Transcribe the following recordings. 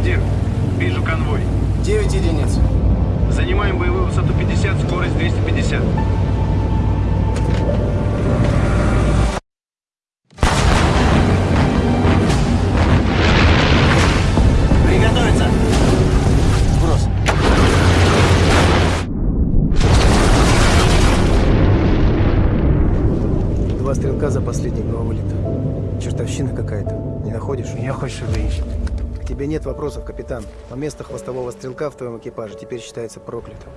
Командир, вижу конвой. 9 единиц. Занимаем боевую высоту 50, скорость 250. стрелка за последний два вылета. Чертовщина какая-то. Не находишь? Меня хочешь убить? Тебе нет вопросов, капитан. Но место хвостового стрелка в твоем экипаже теперь считается проклятым.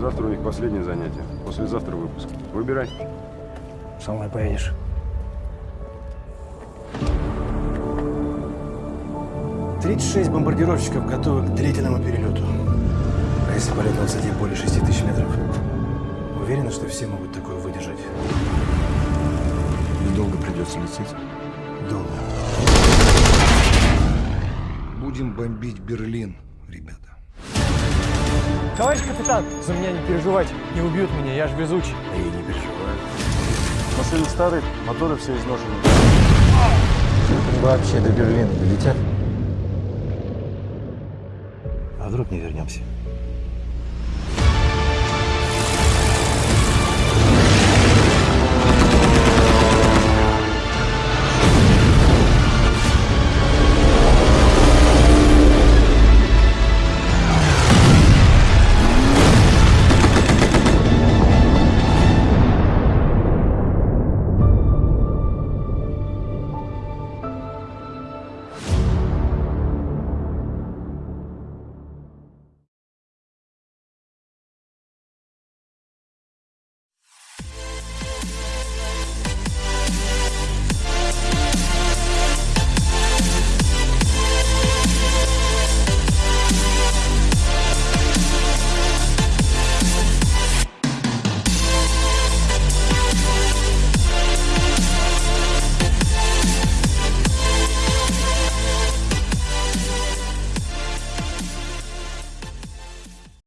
Завтра у них последнее занятие. Послезавтра выпуск. Выбирай. Со мной поедешь. Тридцать шесть бомбардировщиков готовы к длительному перелету. А если полет на высоте более шести тысяч метров? Уверена, что все могут такое выдержать? Недолго придется лететь. Долго. Будем бомбить Берлин, ребята. Товарищ капитан, за меня не переживайте. Не убьют меня, я ж везучий. А я не переживаю. Машины старые, моторы все изношены. Вообще до Берлина долетят? А вдруг не вернемся?